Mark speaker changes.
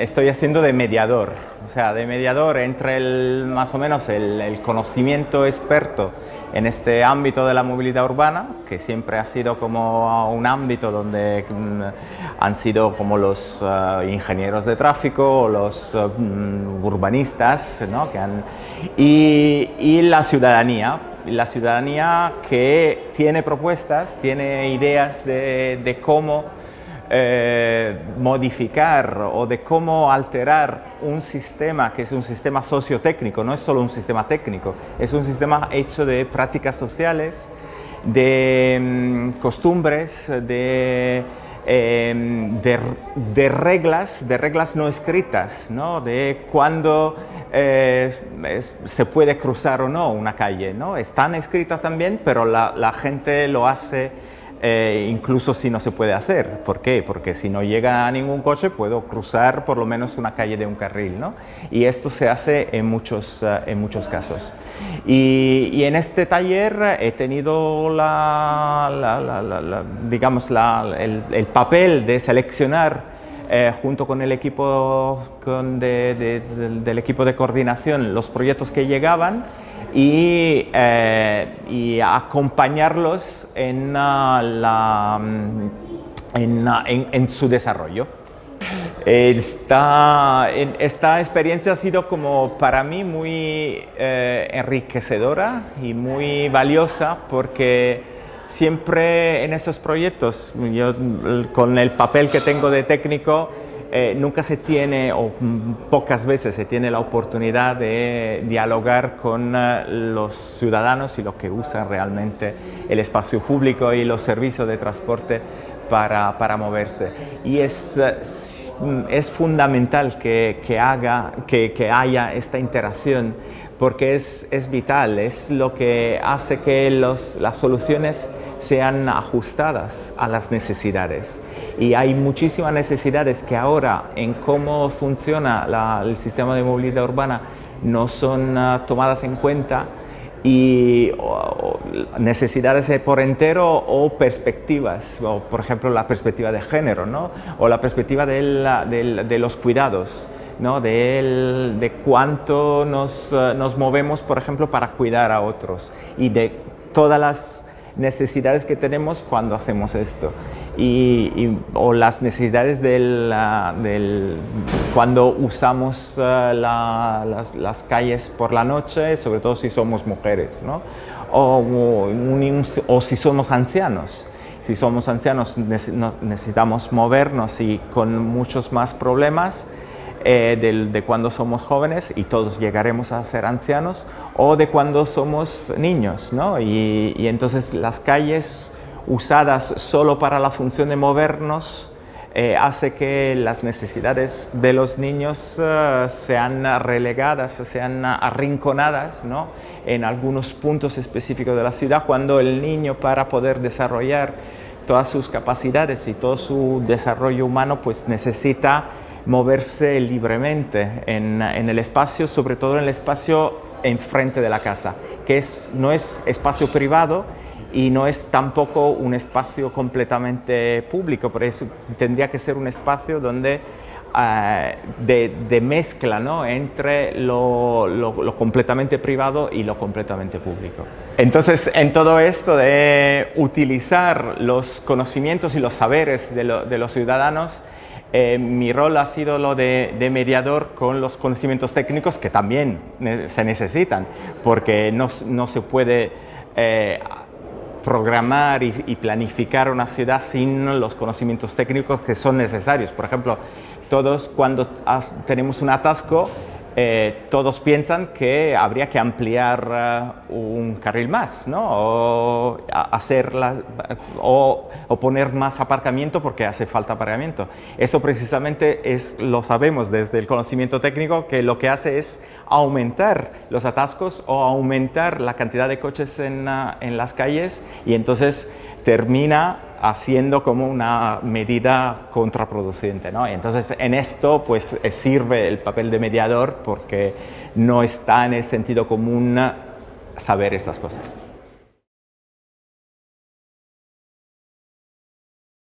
Speaker 1: estoy haciendo de mediador, o sea, de mediador entre el, más o menos el, conocimiento experto en este ámbito de la movilidad urbana, que siempre ha sido como un ámbito donde mm, han sido como los eh, ingenieros de tráfico los eh, mm, urbanistas, ¿no? que han, y, la ciudadanía, la ciudadanía que tiene propuestas, tiene ideas de, de cómo eh, modificar o de cómo alterar un sistema que es un sistema sociotécnico, no es solo un sistema técnico, es un sistema hecho de prácticas sociales, de mm, costumbres, de, em, de, reglas, de reglas no escritas, ¿no? de cuándo eh, se puede cruzar o no una calle. ¿no? Están escritas también, pero la gente lo hace eh, incluso si no se puede hacer. ¿Por qué? Porque si no llega a ningún coche puedo cruzar por lo menos una calle de un carril. ¿no? Y esto se hace en muchos, eh, en muchos casos. Y, en este taller he tenido la, digamos el, papel de seleccionar eh, junto con el equipo del equipo de coordinación los proyectos que llegaban y, eh, y acompañarlos en, uh, la, mm, uh, en, en, su desarrollo. Esta, esta, experiencia ha sido como para mí muy eh, enriquecedora y muy valiosa porque siempre en esos proyectos, yo con el papel que tengo de técnico, eh, nunca se tiene, o pocas veces se tiene la oportunidad de dialogar con eh, los ciudadanos y los que usan realmente el espacio público y los servicios de transporte para, para moverse. Y es, eh, es fundamental que, que haga, que, que, haya esta interacción porque es, es, vital, es lo que hace que los, las soluciones sean ajustadas a las necesidades y hay muchísimas necesidades que ahora en cómo funciona el sistema de movilidad urbana no son uh, tomadas en cuenta y necesidades por entero o perspectivas, o por ejemplo la perspectiva de género, ¿no? o la perspectiva de los cuidados, ¿no? de, de cuánto nos, uh, nos movemos, por ejemplo, para cuidar a otros y de todas las necesidades que tenemos cuando hacemos esto y, o las necesidades del, del cuando usamos la, las, las, calles por la noche, sobre todo si somos mujeres, ¿no? o, o si somos ancianos. Si somos ancianos necesitamos movernos y con muchos más problemas eh, de, de, cuando somos jóvenes y todos llegaremos a ser ancianos o de cuando somos niños, ¿no? y, y entonces las calles usadas solo para la función de movernos, eh, hace que las necesidades de los niños eh, sean relegadas, sean arrinconadas ¿no? en algunos puntos específicos de la ciudad, cuando el niño para poder desarrollar todas sus capacidades y todo su desarrollo humano pues necesita moverse libremente en, en el espacio, sobre todo en el espacio enfrente de la casa, que es, no es espacio privado, y no es tampoco un espacio completamente público, por eso tendría que ser un espacio donde uh, de, de, mezcla ¿no? entre lo, lo, lo, completamente privado y lo completamente público. Entonces, en todo esto de utilizar los conocimientos y los saberes de, lo, de los ciudadanos, eh, mi rol ha sido lo de, mediador con los conocimientos técnicos que también se necesitan, porque no, no se puede eh, programar y, planificar una ciudad sin los conocimientos técnicos que son necesarios. Por ejemplo, todos cuando tenemos un atasco, eh, todos piensan que habría que ampliar uh, un carril más, ¿no? O, hacerla, o, o, poner más aparcamiento porque hace falta aparcamiento. Esto precisamente es, lo sabemos desde el conocimiento técnico que lo que hace es aumentar los atascos o aumentar la cantidad de coches en, en las calles y entonces termina haciendo como una medida contraproducente. ¿no? Entonces, en esto pues, eh, sirve el papel de mediador porque no está en el sentido común saber estas cosas.